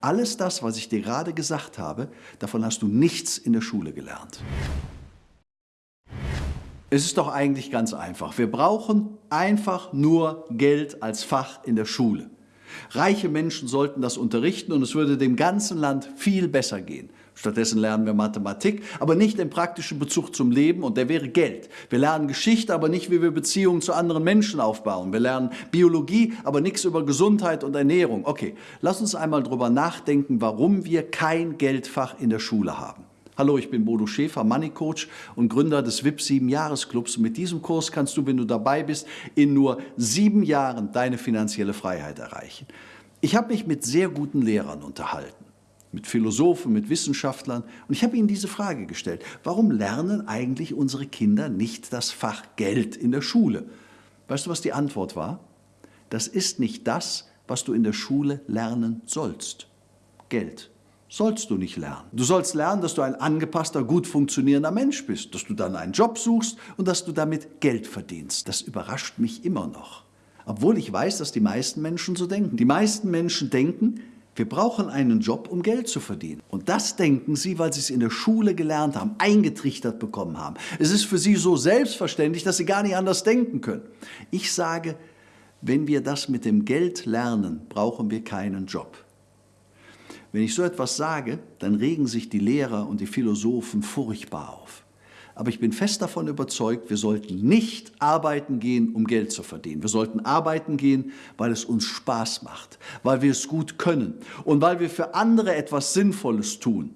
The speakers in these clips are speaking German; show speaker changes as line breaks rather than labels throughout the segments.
Alles das, was ich dir gerade gesagt habe, davon hast du nichts in der Schule gelernt. Es ist doch eigentlich ganz einfach. Wir brauchen einfach nur Geld als Fach in der Schule. Reiche Menschen sollten das unterrichten und es würde dem ganzen Land viel besser gehen. Stattdessen lernen wir Mathematik, aber nicht den praktischen Bezug zum Leben und der wäre Geld. Wir lernen Geschichte, aber nicht, wie wir Beziehungen zu anderen Menschen aufbauen. Wir lernen Biologie, aber nichts über Gesundheit und Ernährung. Okay, lass uns einmal darüber nachdenken, warum wir kein Geldfach in der Schule haben. Hallo, ich bin Bodo Schäfer, Money Coach und Gründer des VIP 7 Jahresclubs. Mit diesem Kurs kannst du, wenn du dabei bist, in nur sieben Jahren deine finanzielle Freiheit erreichen. Ich habe mich mit sehr guten Lehrern unterhalten, mit Philosophen, mit Wissenschaftlern und ich habe ihnen diese Frage gestellt. Warum lernen eigentlich unsere Kinder nicht das Fach Geld in der Schule? Weißt du, was die Antwort war? Das ist nicht das, was du in der Schule lernen sollst. Geld sollst du nicht lernen. Du sollst lernen, dass du ein angepasster, gut funktionierender Mensch bist, dass du dann einen Job suchst und dass du damit Geld verdienst. Das überrascht mich immer noch. Obwohl ich weiß, dass die meisten Menschen so denken. Die meisten Menschen denken, wir brauchen einen Job, um Geld zu verdienen. Und das denken sie, weil sie es in der Schule gelernt haben, eingetrichtert bekommen haben. Es ist für sie so selbstverständlich, dass sie gar nicht anders denken können. Ich sage, wenn wir das mit dem Geld lernen, brauchen wir keinen Job. Wenn ich so etwas sage, dann regen sich die Lehrer und die Philosophen furchtbar auf. Aber ich bin fest davon überzeugt, wir sollten nicht arbeiten gehen, um Geld zu verdienen. Wir sollten arbeiten gehen, weil es uns Spaß macht, weil wir es gut können und weil wir für andere etwas Sinnvolles tun,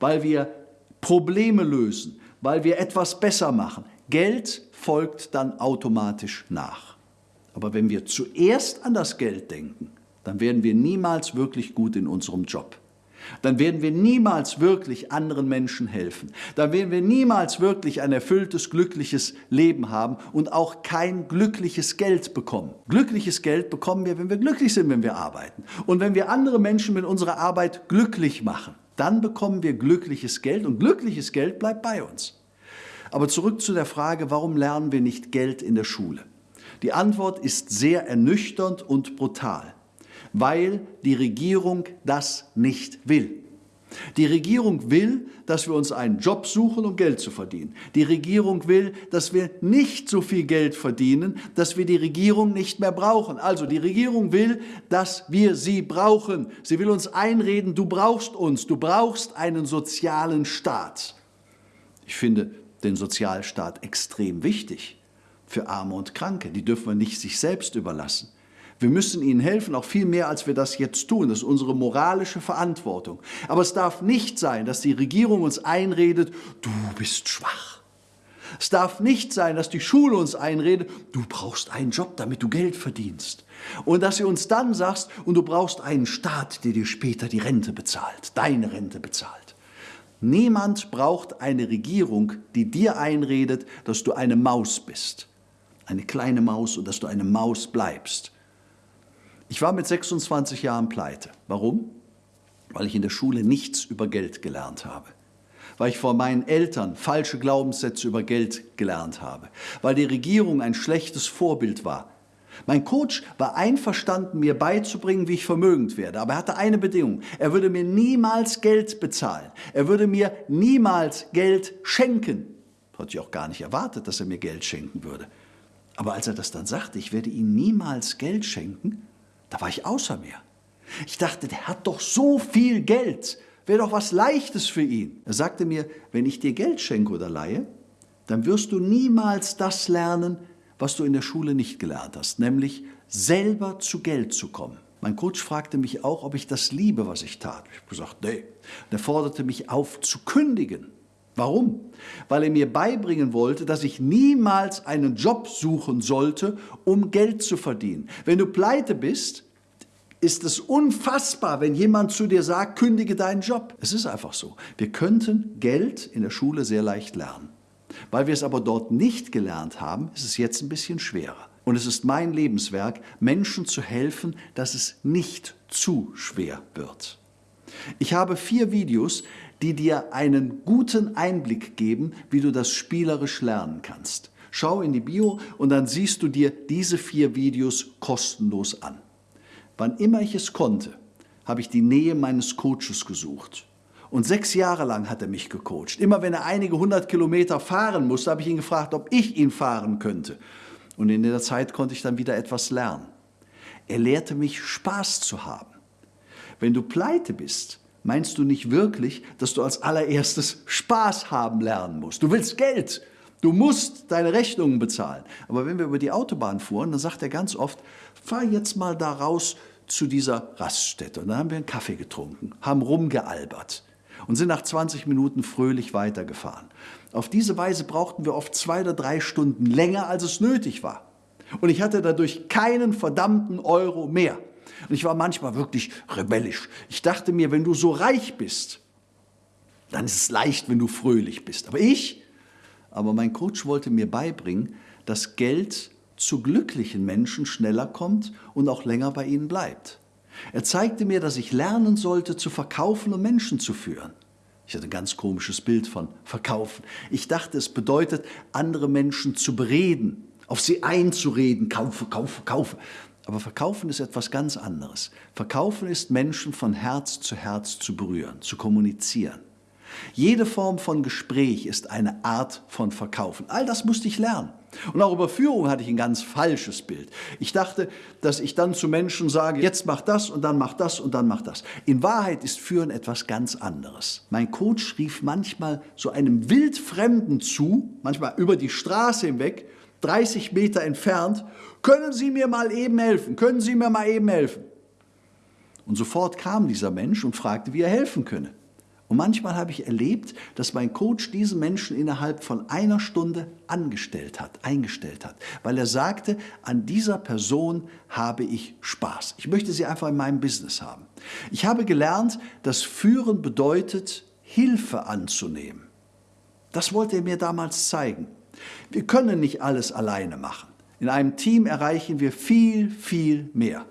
weil wir Probleme lösen, weil wir etwas besser machen. Geld folgt dann automatisch nach. Aber wenn wir zuerst an das Geld denken, dann werden wir niemals wirklich gut in unserem Job. Dann werden wir niemals wirklich anderen Menschen helfen. Dann werden wir niemals wirklich ein erfülltes, glückliches Leben haben und auch kein glückliches Geld bekommen. Glückliches Geld bekommen wir, wenn wir glücklich sind, wenn wir arbeiten. Und wenn wir andere Menschen mit unserer Arbeit glücklich machen, dann bekommen wir glückliches Geld und glückliches Geld bleibt bei uns. Aber zurück zu der Frage, warum lernen wir nicht Geld in der Schule? Die Antwort ist sehr ernüchternd und brutal weil die Regierung das nicht will. Die Regierung will, dass wir uns einen Job suchen, um Geld zu verdienen. Die Regierung will, dass wir nicht so viel Geld verdienen, dass wir die Regierung nicht mehr brauchen. Also die Regierung will, dass wir sie brauchen. Sie will uns einreden, du brauchst uns, du brauchst einen sozialen Staat. Ich finde den Sozialstaat extrem wichtig für Arme und Kranke. Die dürfen wir nicht sich selbst überlassen. Wir müssen ihnen helfen, auch viel mehr, als wir das jetzt tun. Das ist unsere moralische Verantwortung. Aber es darf nicht sein, dass die Regierung uns einredet, du bist schwach. Es darf nicht sein, dass die Schule uns einredet, du brauchst einen Job, damit du Geld verdienst. Und dass sie uns dann sagst, und du brauchst einen Staat, der dir später die Rente bezahlt, deine Rente bezahlt. Niemand braucht eine Regierung, die dir einredet, dass du eine Maus bist. Eine kleine Maus und dass du eine Maus bleibst. Ich war mit 26 Jahren pleite. Warum? Weil ich in der Schule nichts über Geld gelernt habe. Weil ich vor meinen Eltern falsche Glaubenssätze über Geld gelernt habe. Weil die Regierung ein schlechtes Vorbild war. Mein Coach war einverstanden, mir beizubringen, wie ich vermögend werde. Aber er hatte eine Bedingung. Er würde mir niemals Geld bezahlen. Er würde mir niemals Geld schenken. Hatte ich auch gar nicht erwartet, dass er mir Geld schenken würde. Aber als er das dann sagte, ich werde ihm niemals Geld schenken, da war ich außer mir. Ich dachte, der hat doch so viel Geld, wäre doch was Leichtes für ihn. Er sagte mir, wenn ich dir Geld schenke oder leihe, dann wirst du niemals das lernen, was du in der Schule nicht gelernt hast, nämlich selber zu Geld zu kommen. Mein Coach fragte mich auch, ob ich das liebe, was ich tat. Ich habe gesagt, nee. er forderte mich auf, zu kündigen. Warum? Weil er mir beibringen wollte, dass ich niemals einen Job suchen sollte, um Geld zu verdienen. Wenn du pleite bist, ist es unfassbar, wenn jemand zu dir sagt, kündige deinen Job. Es ist einfach so. Wir könnten Geld in der Schule sehr leicht lernen. Weil wir es aber dort nicht gelernt haben, ist es jetzt ein bisschen schwerer. Und es ist mein Lebenswerk, Menschen zu helfen, dass es nicht zu schwer wird. Ich habe vier Videos, die dir einen guten Einblick geben, wie du das spielerisch lernen kannst. Schau in die Bio und dann siehst du dir diese vier Videos kostenlos an. Wann immer ich es konnte, habe ich die Nähe meines Coaches gesucht. Und sechs Jahre lang hat er mich gecoacht. Immer wenn er einige hundert Kilometer fahren musste, habe ich ihn gefragt, ob ich ihn fahren könnte. Und in der Zeit konnte ich dann wieder etwas lernen. Er lehrte mich, Spaß zu haben. Wenn du pleite bist, meinst du nicht wirklich, dass du als allererstes Spaß haben lernen musst. Du willst Geld. Du musst deine Rechnungen bezahlen. Aber wenn wir über die Autobahn fuhren, dann sagt er ganz oft, fahr jetzt mal da raus zu dieser Raststätte. Und dann haben wir einen Kaffee getrunken, haben rumgealbert und sind nach 20 Minuten fröhlich weitergefahren. Auf diese Weise brauchten wir oft zwei oder drei Stunden länger, als es nötig war. Und ich hatte dadurch keinen verdammten Euro mehr. Und ich war manchmal wirklich rebellisch. Ich dachte mir, wenn du so reich bist, dann ist es leicht, wenn du fröhlich bist. Aber ich, aber mein Coach wollte mir beibringen, dass Geld zu glücklichen Menschen schneller kommt und auch länger bei ihnen bleibt. Er zeigte mir, dass ich lernen sollte, zu verkaufen und Menschen zu führen. Ich hatte ein ganz komisches Bild von Verkaufen. Ich dachte, es bedeutet, andere Menschen zu bereden, auf sie einzureden, kaufe, kaufe, kaufe. Aber Verkaufen ist etwas ganz anderes. Verkaufen ist, Menschen von Herz zu Herz zu berühren, zu kommunizieren. Jede Form von Gespräch ist eine Art von Verkaufen. All das musste ich lernen. Und auch über Führung hatte ich ein ganz falsches Bild. Ich dachte, dass ich dann zu Menschen sage, jetzt mach das und dann mach das und dann mach das. In Wahrheit ist Führen etwas ganz anderes. Mein Coach rief manchmal so einem Wildfremden zu, manchmal über die Straße hinweg, 30 Meter entfernt, können Sie mir mal eben helfen? Können Sie mir mal eben helfen? Und sofort kam dieser Mensch und fragte, wie er helfen könne. Und manchmal habe ich erlebt, dass mein Coach diesen Menschen innerhalb von einer Stunde angestellt hat, eingestellt hat, weil er sagte, an dieser Person habe ich Spaß. Ich möchte sie einfach in meinem Business haben. Ich habe gelernt, dass Führen bedeutet, Hilfe anzunehmen. Das wollte er mir damals zeigen. Wir können nicht alles alleine machen. In einem Team erreichen wir viel, viel mehr.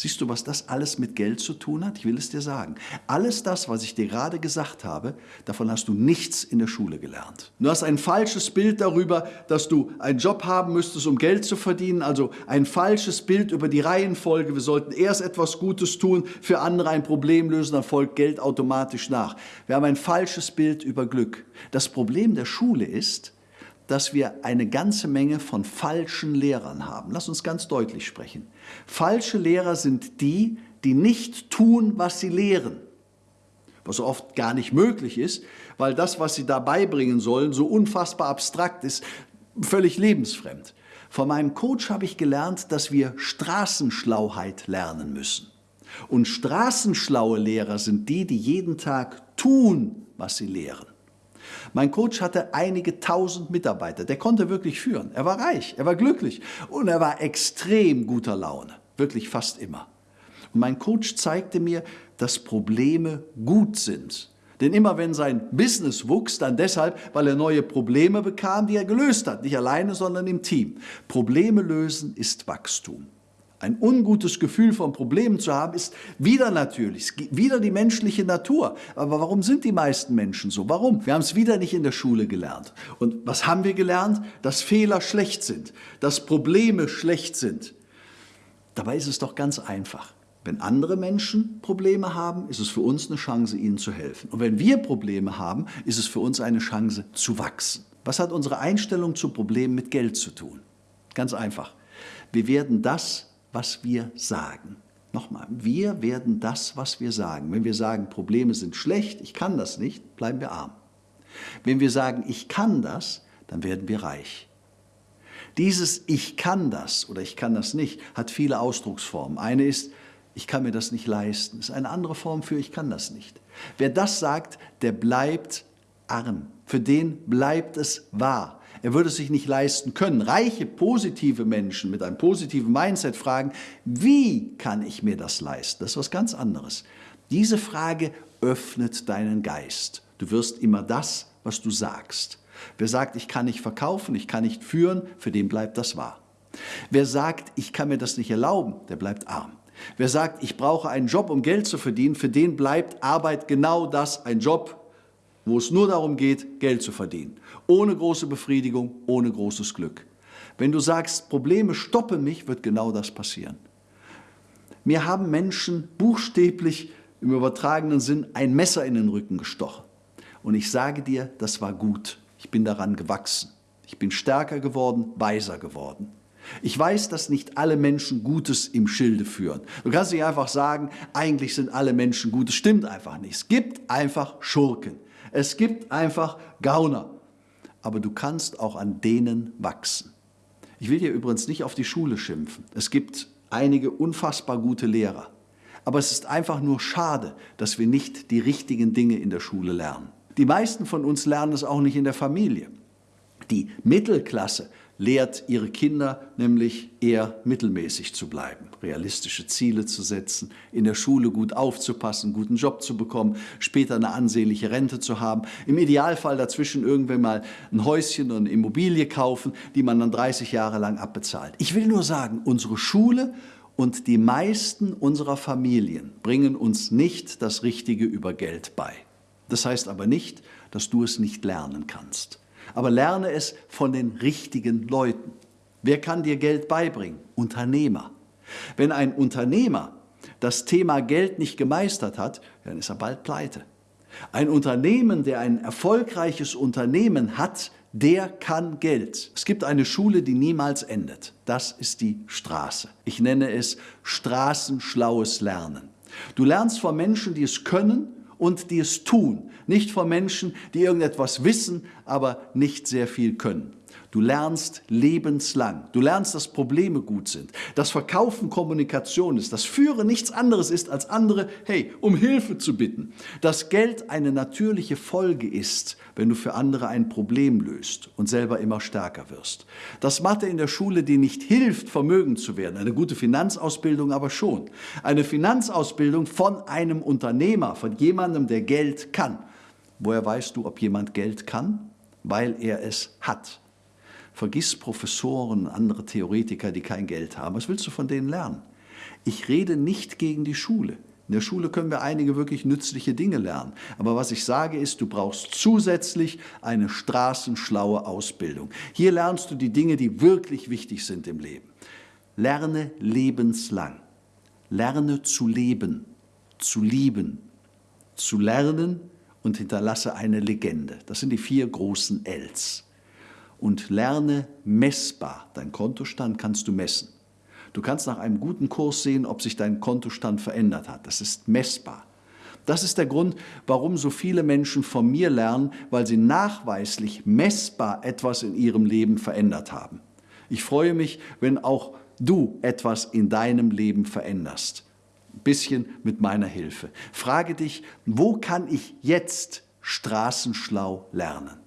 Siehst du, was das alles mit Geld zu tun hat? Ich will es dir sagen. Alles das, was ich dir gerade gesagt habe, davon hast du nichts in der Schule gelernt. Du hast ein falsches Bild darüber, dass du einen Job haben müsstest, um Geld zu verdienen, also ein falsches Bild über die Reihenfolge. Wir sollten erst etwas Gutes tun, für andere ein Problem lösen, dann folgt Geld automatisch nach. Wir haben ein falsches Bild über Glück. Das Problem der Schule ist, dass wir eine ganze Menge von falschen Lehrern haben. Lass uns ganz deutlich sprechen. Falsche Lehrer sind die, die nicht tun, was sie lehren. Was oft gar nicht möglich ist, weil das, was sie da beibringen sollen, so unfassbar abstrakt ist, völlig lebensfremd. Von meinem Coach habe ich gelernt, dass wir Straßenschlauheit lernen müssen. Und straßenschlaue Lehrer sind die, die jeden Tag tun, was sie lehren. Mein Coach hatte einige tausend Mitarbeiter. Der konnte wirklich führen. Er war reich, er war glücklich und er war extrem guter Laune. Wirklich fast immer. Und mein Coach zeigte mir, dass Probleme gut sind. Denn immer wenn sein Business wuchs, dann deshalb, weil er neue Probleme bekam, die er gelöst hat. Nicht alleine, sondern im Team. Probleme lösen ist Wachstum. Ein ungutes Gefühl von Problemen zu haben, ist wieder natürlich, wieder die menschliche Natur. Aber warum sind die meisten Menschen so? Warum? Wir haben es wieder nicht in der Schule gelernt. Und was haben wir gelernt? Dass Fehler schlecht sind, dass Probleme schlecht sind. Dabei ist es doch ganz einfach. Wenn andere Menschen Probleme haben, ist es für uns eine Chance, ihnen zu helfen. Und wenn wir Probleme haben, ist es für uns eine Chance zu wachsen. Was hat unsere Einstellung zu Problemen mit Geld zu tun? Ganz einfach. Wir werden das was wir sagen. Nochmal, wir werden das, was wir sagen. Wenn wir sagen, Probleme sind schlecht, ich kann das nicht, bleiben wir arm. Wenn wir sagen, ich kann das, dann werden wir reich. Dieses Ich kann das oder ich kann das nicht hat viele Ausdrucksformen. Eine ist, ich kann mir das nicht leisten. Das ist eine andere Form für ich kann das nicht. Wer das sagt, der bleibt arm. Für den bleibt es wahr. Er würde es sich nicht leisten können. Reiche, positive Menschen mit einem positiven Mindset fragen, wie kann ich mir das leisten? Das ist was ganz anderes. Diese Frage öffnet deinen Geist. Du wirst immer das, was du sagst. Wer sagt, ich kann nicht verkaufen, ich kann nicht führen, für den bleibt das wahr. Wer sagt, ich kann mir das nicht erlauben, der bleibt arm. Wer sagt, ich brauche einen Job, um Geld zu verdienen, für den bleibt Arbeit genau das, ein Job, wo es nur darum geht, Geld zu verdienen. Ohne große Befriedigung, ohne großes Glück. Wenn du sagst, Probleme stoppen mich, wird genau das passieren. Mir haben Menschen buchstäblich im übertragenen Sinn ein Messer in den Rücken gestochen. Und ich sage dir, das war gut. Ich bin daran gewachsen. Ich bin stärker geworden, weiser geworden. Ich weiß, dass nicht alle Menschen Gutes im Schilde führen. Du kannst nicht einfach sagen, eigentlich sind alle Menschen gut. Das stimmt einfach nicht. Es gibt einfach Schurken. Es gibt einfach Gauner. Aber du kannst auch an denen wachsen. Ich will hier übrigens nicht auf die Schule schimpfen. Es gibt einige unfassbar gute Lehrer. Aber es ist einfach nur schade, dass wir nicht die richtigen Dinge in der Schule lernen. Die meisten von uns lernen es auch nicht in der Familie. Die Mittelklasse lehrt ihre Kinder nämlich eher mittelmäßig zu bleiben, realistische Ziele zu setzen, in der Schule gut aufzupassen, einen guten Job zu bekommen, später eine ansehnliche Rente zu haben, im Idealfall dazwischen irgendwann mal ein Häuschen und eine Immobilie kaufen, die man dann 30 Jahre lang abbezahlt. Ich will nur sagen, unsere Schule und die meisten unserer Familien bringen uns nicht das Richtige über Geld bei. Das heißt aber nicht, dass du es nicht lernen kannst aber lerne es von den richtigen Leuten. Wer kann dir Geld beibringen? Unternehmer. Wenn ein Unternehmer das Thema Geld nicht gemeistert hat, dann ist er bald pleite. Ein Unternehmen, der ein erfolgreiches Unternehmen hat, der kann Geld. Es gibt eine Schule, die niemals endet. Das ist die Straße. Ich nenne es straßenschlaues Lernen. Du lernst von Menschen, die es können und die es tun. Nicht von Menschen, die irgendetwas wissen, aber nicht sehr viel können. Du lernst lebenslang. Du lernst, dass Probleme gut sind, dass Verkaufen Kommunikation ist, dass Führen nichts anderes ist, als andere, hey, um Hilfe zu bitten. Dass Geld eine natürliche Folge ist, wenn du für andere ein Problem löst und selber immer stärker wirst. Dass Mathe in der Schule dir nicht hilft, vermögend zu werden, eine gute Finanzausbildung aber schon. Eine Finanzausbildung von einem Unternehmer, von jemandem, der Geld kann. Woher weißt du, ob jemand Geld kann? Weil er es hat. Vergiss Professoren andere Theoretiker, die kein Geld haben. Was willst du von denen lernen? Ich rede nicht gegen die Schule. In der Schule können wir einige wirklich nützliche Dinge lernen. Aber was ich sage ist, du brauchst zusätzlich eine straßenschlaue Ausbildung. Hier lernst du die Dinge, die wirklich wichtig sind im Leben. Lerne lebenslang. Lerne zu leben, zu lieben, zu lernen und hinterlasse eine Legende. Das sind die vier großen Ls und lerne messbar. Dein Kontostand kannst du messen. Du kannst nach einem guten Kurs sehen, ob sich dein Kontostand verändert hat. Das ist messbar. Das ist der Grund, warum so viele Menschen von mir lernen, weil sie nachweislich messbar etwas in ihrem Leben verändert haben. Ich freue mich, wenn auch du etwas in deinem Leben veränderst. Ein bisschen mit meiner Hilfe. Frage dich, wo kann ich jetzt straßenschlau lernen?